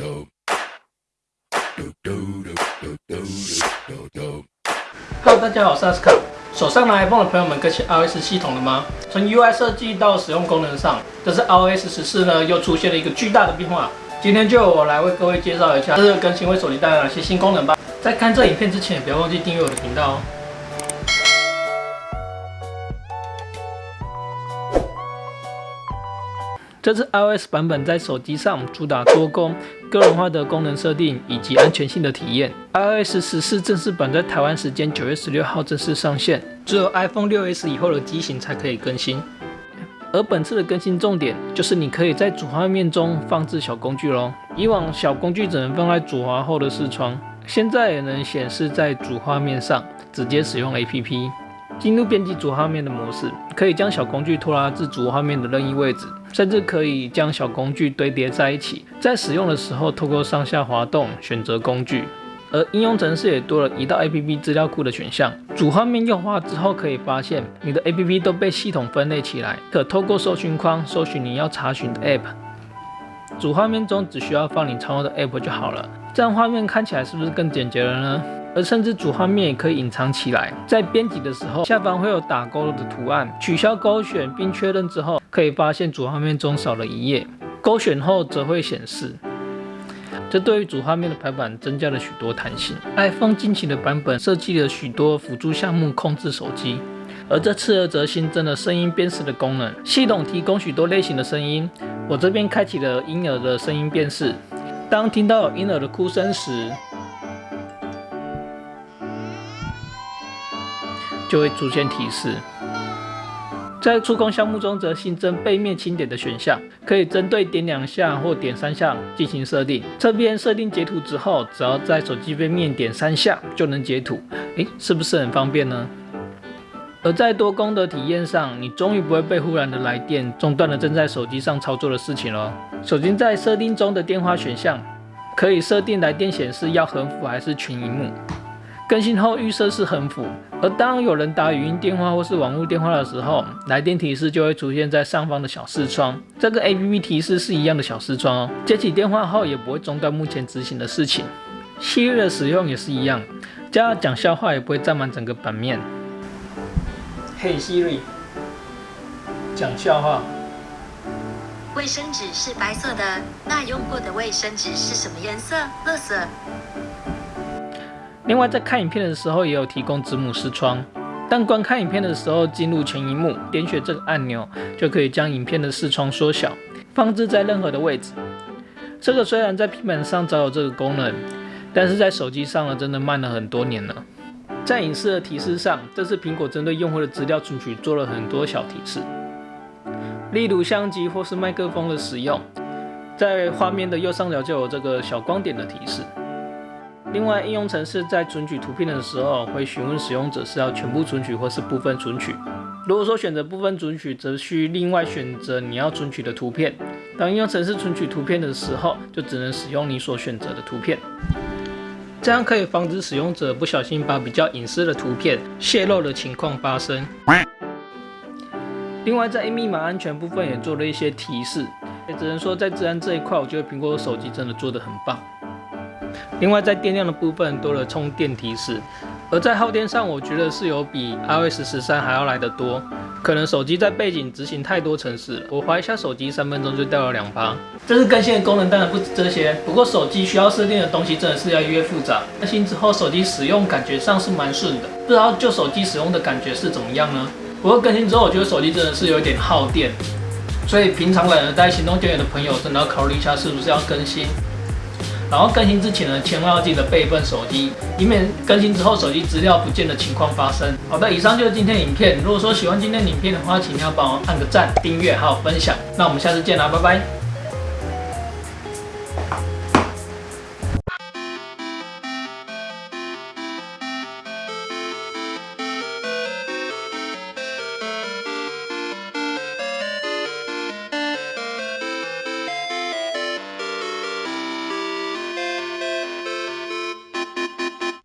Hello，大家好，我是阿斯卡。手上拿 iPhone 的朋友们更新 iOS 系统了吗？从 UI 设计到使用功能上，这次 iOS 十四呢又出现了一个巨大的变化。今天就我来为各位介绍一下这次更新为手机带来哪些新功能吧。在看这影片之前，不要忘记订阅我的频道哦。这次 iOS 版本在手机上主打多功、个人化的功能设定以及安全性的体验。iOS 十四正式版在台湾时间九月十六号正式上线，只有 iPhone 6s 以后的机型才可以更新。而本次的更新重点就是你可以在主画面中放置小工具喽。以往小工具只能放在主滑后的视窗，现在也能显示在主画面上，直接使用 APP。进入编辑主画面的模式，可以将小工具拖拉至主画面的任意位置，甚至可以将小工具堆叠在一起。在使用的时候，透过上下滑动选择工具。而应用程式也多了一到 APP 资料库的选项。主画面优化之后，可以发现你的 APP 都被系统分类起来，可透过搜寻框搜寻你要查询的 App。主画面中只需要放你常用的 App 就好了，这样画面看起来是不是更简洁了呢？而甚至主画面也可以隐藏起来，在编辑的时候，下方会有打勾的图案，取消勾选并确认之后，可以发现主画面中少了一页，勾选后则会显示。这对于主画面的排版增加了许多弹性。iPhone 近期的版本设计了许多辅助项目控制手机，而这次则新增了声音辨识的功能，系统提供许多类型的声音。我这边开启了婴儿的声音辨识，当听到婴儿的哭声时。就会出现提示。在触控项目中，则新增背面轻点的选项，可以针对点两下或点三下进行设定。这边设定截图之后，只要在手机背面点三下就能截图。诶，是不是很方便呢？而在多功的体验上，你终于不会被忽然的来电中断了正在手机上操作的事情了。手机在设定中的电话选项，可以设定来电显示要横幅还是全荧幕。更新后预设是横幅，而当有人打语音电话或是网络电话的时候，来电提示就会出现在上方的小视窗。这个 A P P 提示是一样的小视窗哦。接起电话后也不会中断目前执行的事情。Siri 的使用也是一样，加讲笑话也不会占满整个版面。嘿 Siri，讲笑话。卫生纸是白色的，那用过的卫生纸是什么颜色？绿色。另外，在看影片的时候也有提供子母视窗。当观看影片的时候，进入全荧幕，点选这个按钮，就可以将影片的视窗缩小，放置在任何的位置。这个虽然在平板上早有这个功能，但是在手机上呢，真的慢了很多年了。在影视的提示上，这次苹果针对用户的资料存取做了很多小提示，例如相机或是麦克风的使用，在画面的右上角就有这个小光点的提示。另外，应用程式在存取图片的时候，会询问使用者是要全部存取或是部分存取。如果说选择部分存取，则需另外选择你要存取的图片。当应用程式存取图片的时候，就只能使用你所选择的图片。这样可以防止使用者不小心把比较隐私的图片泄露的情况发生。另外，在密码安全部分也做了一些提示。也只能说在治安这一块，我觉得苹果手机真的做得很棒。另外，在电量的部分多了充电提示，而在耗电上，我觉得是有比 iOS 十三还要来得多。可能手机在背景执行太多程式了，我划一下手机，三分钟就掉了两趴。这次更新的功能当然不止这些，不过手机需要设定的东西真的是要越复杂。更新之后，手机使用感觉上是蛮顺的，不知道就手机使用的感觉是怎么样呢？不过更新之后，我觉得手机真的是有点耗电，所以平常懒得带行动电源的朋友，真的要考虑一下是不是要更新。然后更新之前呢，千万要记得备份手机，以免更新之后手机资料不见的情况发生。好的，以上就是今天的影片。如果说喜欢今天的影片的话，请一定要帮我按个赞、订阅还有分享。那我们下次见啦，拜拜。